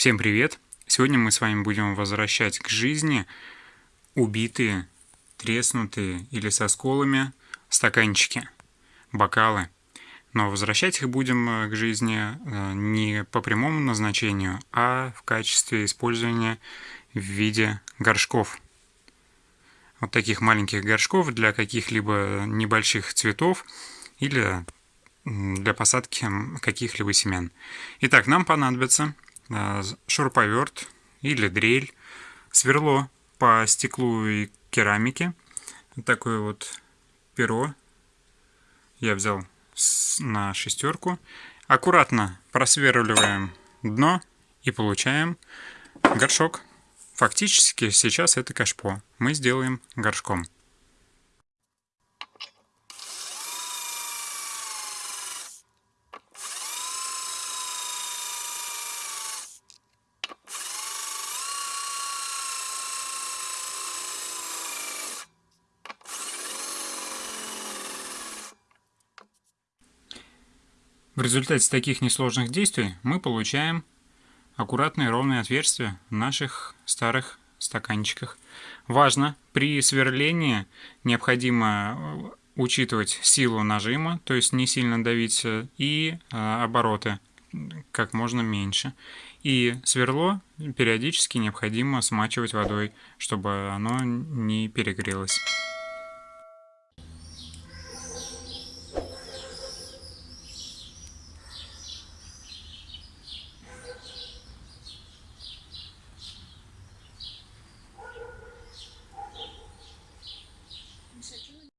Всем привет! Сегодня мы с вами будем возвращать к жизни убитые, треснутые или со сколами стаканчики, бокалы. Но возвращать их будем э, к жизни э, не по прямому назначению, а в качестве использования в виде горшков. Вот таких маленьких горшков для каких-либо небольших цветов или для посадки каких-либо семян. Итак, нам понадобится шуруповерт или дрель, сверло по стеклу и керамике, такое вот перо я взял на шестерку. Аккуратно просверливаем дно и получаем горшок. Фактически сейчас это кашпо. Мы сделаем горшком. В результате таких несложных действий мы получаем аккуратные ровные отверстия в наших старых стаканчиках. Важно, при сверлении необходимо э, учитывать силу нажима, то есть не сильно давить, э, и э, обороты как можно меньше. И сверло периодически необходимо смачивать водой, чтобы оно не перегрелось.